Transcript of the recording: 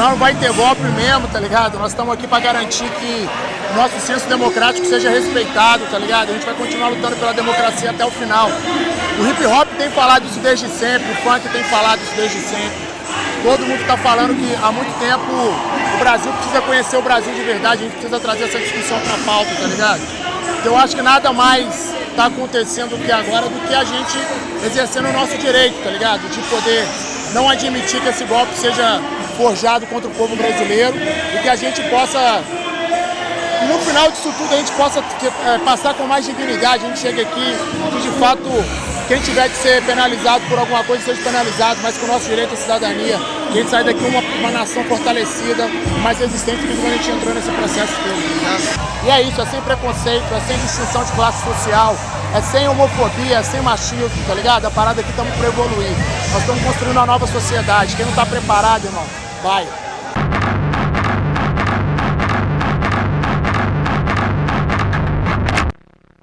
não vai ter golpe mesmo, tá ligado? Nós estamos aqui para garantir que o nosso senso democrático seja respeitado, tá ligado? A gente vai continuar lutando pela democracia até o final. O hip hop tem falado isso desde sempre, o funk tem falado isso desde sempre. Todo mundo está falando que há muito tempo o Brasil precisa conhecer o Brasil de verdade, a gente precisa trazer essa discussão para pauta, tá ligado? Então eu acho que nada mais está acontecendo que agora do que a gente exercendo o nosso direito, tá ligado? De poder não admitir que esse golpe seja forjado contra o povo brasileiro e que a gente possa, no final disso tudo, a gente possa é, passar com mais dignidade, a gente chega aqui que de fato quem tiver que ser penalizado por alguma coisa seja penalizado, mas com o nosso direito à cidadania, que a gente sai daqui uma, uma nação fortalecida, mais resistente do que quando a gente entrou nesse processo todo. Né? E é isso, é sem preconceito, é sem distinção de classe social, é sem homofobia, é sem machismo, tá ligado? A parada aqui estamos por evoluir. Nós estamos construindo uma nova sociedade. Quem não está preparado, irmão, vai.